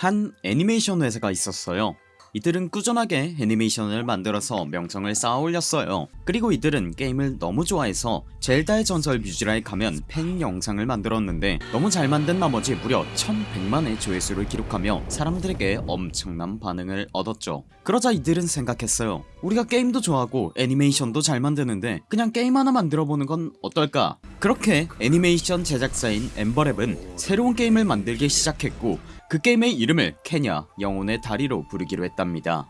한 애니메이션 회사가 있었어요. 이들은 꾸준하게 애니메이션을 만들어서 명성을 쌓아 올렸어요. 그리고 이들은 게임을 너무 좋아해서 젤다의 전설 뮤즈라에 가면 팬 영상을 만들었는데 너무 잘 만든 나머지 무려 1100만의 조회수를 기록하며 사람들에게 엄청난 반응을 얻었죠. 그러자 이들은 생각했어요. 우리가 게임도 좋아하고 애니메이션도 잘 만드는데 그냥 게임 하나 만들어보는 건 어떨까? 그렇게 애니메이션 제작사인 엠버랩은 새로운 게임을 만들기 시작했고 그 게임의 이름을 케냐 영혼의 다리로 부르기로 했답니다.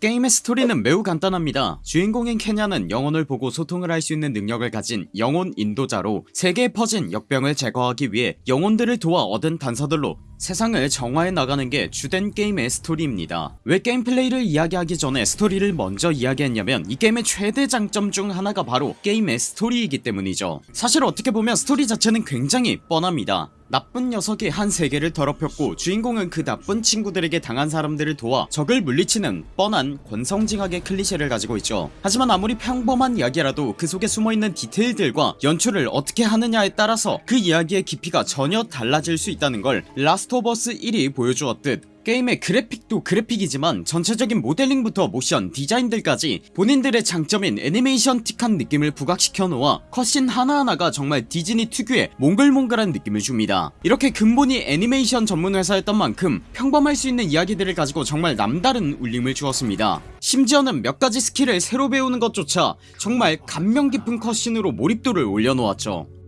게임의 스토리는 매우 간단합니다. 주인공인 케나는 영혼을 보고 소통을 할 수 있는 능력을 가진 영혼 인도자로 세계에 퍼진 역병을 제거하기 위해 영혼들을 도와 얻은 단서들로 세상을 정화해 나가는 게 주된 게임의 스토리입니다. 왜 게임 플레이를 이야기하기 전에 스토리를 먼저 이야기했냐면 이 게임의 최대 장점 중 하나가 바로 게임의 스토리이기 때문이죠. 사실 어떻게 보면 스토리 자체는 굉장히 뻔합니다. 나쁜 녀석이 한 세계를 더럽혔고 주인공은 그 나쁜 친구들에게 당한 사람들을 도와 적을 물리치는 뻔한 권성징악의 클리셰를 가지고 있죠. 하지만 아무리 평범한 이야기라도 그 속에 숨어있는 디테일들과 연출을 어떻게 하느냐에 따라서 그 이야기의 깊이가 전혀 달라질 수 있다는 걸 라스트 어스 1이 보여주었듯 게임의 그래픽도 그래픽이지만 전체적인 모델링부터 모션 디자인들까지 본인들의 장점인 애니메이션틱한 느낌을 부각시켜 놓아 cutscene 하나하나가 정말 디즈니 특유의 몽글몽글한 느낌을 줍니다. 이렇게 근본이 애니메이션 전문 회사였던 만큼 평범할 수 있는 이야기들을 가지고 정말 남다른 울림을 주었습니다. 심지어는 몇 가지 skill을 새로 배우는 것조차 정말 감명 깊은 cutscene으로 몰입도를 올려놓았죠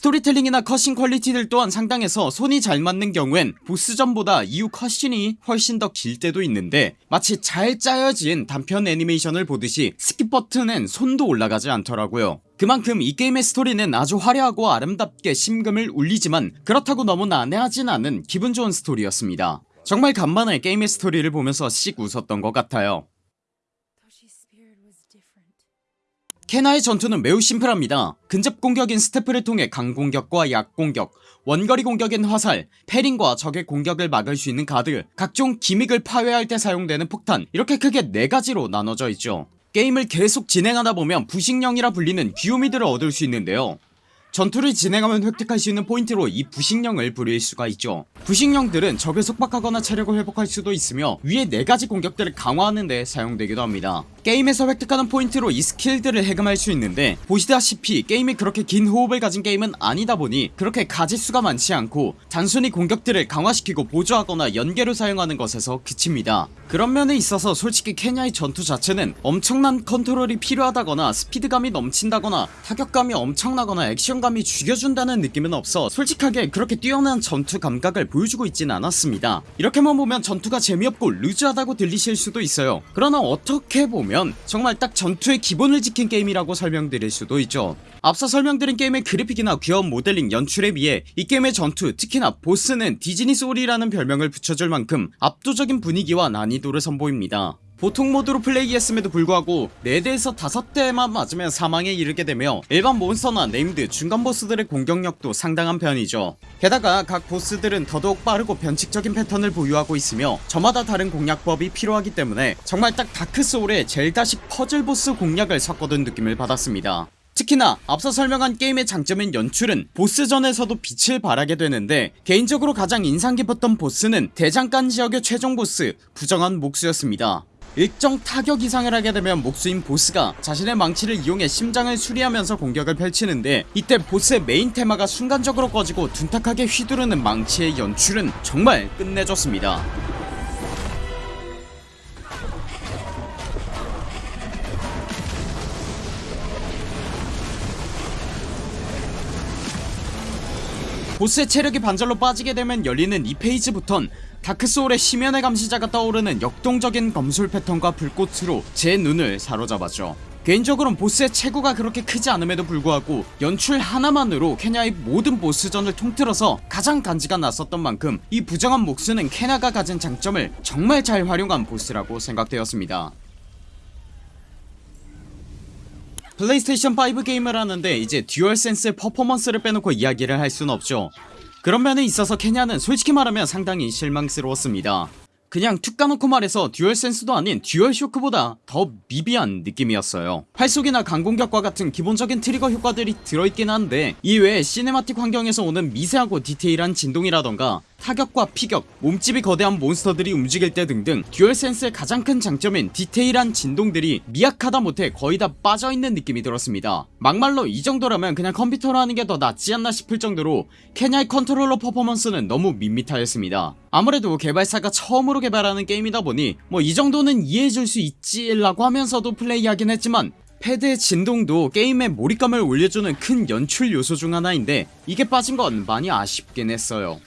스토리텔링이나 cutscene quality들 또한 상당해서 손이 잘 맞는 경우엔 보스전보다 이후 cutscene이 훨씬 더 길 때도 있는데 마치 잘 짜여진 단편 애니메이션을 보듯이 skip 버튼엔 손도 올라가지 않더라고요. 그만큼 이 게임의 스토리는 아주 화려하고 아름답게 심금을 울리지만 그렇다고 너무 난해하진 않은 기분 좋은 스토리였습니다. 정말 간만에 게임의 스토리를 보면서 씩 웃었던 것 같아요 케나의 전투는 매우 심플합니다. 근접 공격인 staff를 통해 강공격과 약공격 원거리 공격인 화살 parrying과 적의 공격을 막을 수 있는 가드 각종 gimmick을 파괴할 때 사용되는 폭탄 이렇게 크게 4가지로 나눠져 있죠. 게임을 계속 진행하다 보면 부식령이라 불리는 귀요미들을 얻을 수 있는데요 전투를 진행하면 획득할 수 있는 포인트로 이 부식령을 부릴 수가 있죠. 부식령들은 적을 속박하거나 체력을 회복할 수도 있으며 위에 4가지 공격들을 강화하는 데 사용되기도 합니다. 게임에서 획득하는 포인트로 이 skill들을 해금할 수 있는데 보시다시피 게임이 그렇게 긴 호흡을 가진 게임은 아니다 보니 그렇게 가짓수가 많지 않고 단순히 공격들을 강화시키고 보조하거나 연계로 사용하는 것에서 그칩니다. 그런 면에 있어서 솔직히 케나의 전투 자체는 엄청난 컨트롤이 필요하다거나 스피드감이 넘친다거나 타격감이 엄청나거나 액션 감이 죽여준다는 느낌은 없어 솔직하게 그렇게 뛰어난 전투 감각을 보여주고 있진 않았습니다. 이렇게만 보면 전투가 재미없고 loose하다고 들리실 수도 있어요. 그러나 어떻게 보면 정말 딱 전투의 기본을 지킨 게임이라고 설명드릴 수도 있죠. 앞서 설명드린 게임의 그래픽이나 귀여운 모델링 연출에 비해 이 게임의 전투 특히나 보스는 디즈니 소울이라는 별명을 붙여줄 만큼 압도적인 분위기와 난이도를 선보입니다 보통 모드로 플레이했음에도 불구하고 4대에서 5대만 맞으면 사망에 이르게 되며 일반 monster나 named 중간 보스들의 공격력도 상당한 편이죠. 게다가 각 보스들은 더더욱 빠르고 변칙적인 패턴을 보유하고 있으며 저마다 다른 공략법이 필요하기 때문에 정말 딱 다크소울의 젤다식 퍼즐 보스 공략을 섞어둔 느낌을 받았습니다. 특히나 앞서 설명한 게임의 장점인 연출은 보스전에서도 빛을 발하게 되는데 개인적으로 가장 인상 깊었던 보스는 대장간 지역의 최종 보스 부정한 목수였습니다 일정 타격 이상을 하게 되면 목수인 보스가 자신의 망치를 이용해 심장을 수리하면서 공격을 펼치는데 이때 보스의 메인 테마가 순간적으로 꺼지고 둔탁하게 휘두르는 망치의 연출은 정말 끝내줬습니다 보스의 체력이 반절로 빠지게 되면 열리는 이 phase부턴 다크소울의 심연의 감시자가 떠오르는 역동적인 검술 패턴과 불꽃으로 제 눈을 사로잡았죠. 개인적으로는 보스의 체구가 그렇게 크지 않음에도 불구하고 연출 하나만으로 케나의 모든 보스전을 통틀어서 가장 간지가 났었던 만큼 이 부정한 목수는 케나가 가진 장점을 정말 잘 활용한 보스라고 생각되었습니다 플레이스테이션 5 게임을 하는데 이제 듀얼센스의 퍼포먼스를 빼놓고 이야기를 할 수는 없죠. 그런 면에 있어서 케나는 솔직히 말하면 상당히 실망스러웠습니다. 그냥 툭 까놓고 말해서 듀얼센스도 아닌 듀얼쇼크보다 더 미비한 느낌이었어요. 활쏘기나 강공격과 같은 기본적인 trigger 효과들이 들어있긴 한데 이외에 cinematic 환경에서 오는 미세하고 디테일한 진동이라던가 타격과 피격, 몸집이 거대한 monster들이 움직일 때 등등 듀얼센스의 가장 큰 장점인 디테일한 진동들이 미약하다 못해 거의 다 빠져있는 느낌이 들었습니다. 막말로 이 정도라면 그냥 컴퓨터로 하는 게 더 낫지 않나 싶을 정도로 케나의 컨트롤러 퍼포먼스는 너무 밋밋하였습니다. 아무래도 개발사가 처음으로 개발하는 게임이다 보니 뭐 이 정도는 이해해줄 수 있지 라고 하면서도 플레이하긴 했지만 패드의 진동도 게임의 몰입감을 올려주는 큰 연출 요소 중 하나인데 이게 빠진 건 많이 아쉽긴 했어요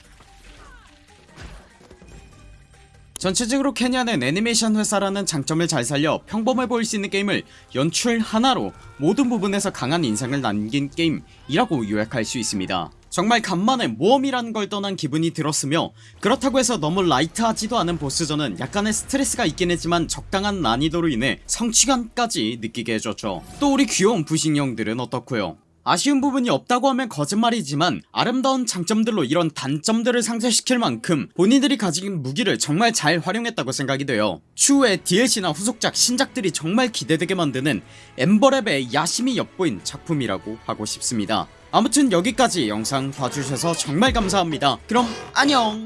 전체적으로 케나는 애니메이션 회사라는 장점을 잘 살려 평범해 보일 수 있는 게임을 연출 하나로 모든 부분에서 강한 인상을 남긴 게임이라고 요약할 수 있습니다. 정말 간만에 모험이라는 걸 떠난 기분이 들었으며 그렇다고 해서 너무 라이트하지도 않은 보스전은 약간의 스트레스가 있긴 했지만 적당한 난이도로 인해 성취감까지 느끼게 해줬죠. 또 우리 귀여운 부식형들은 어떻고요 아쉬운 부분이 없다고 하면 거짓말이지만 아름다운 장점들로 이런 단점들을 상쇄시킬 만큼 본인들이 가진 무기를 정말 잘 활용했다고 생각이 돼요. 추후에 DLC나 후속작 신작들이 정말 기대되게 만드는 엠버랩의 야심이 엿보인 작품이라고 하고 싶습니다. 아무튼 여기까지 영상 봐주셔서 정말 감사합니다. 그럼 안녕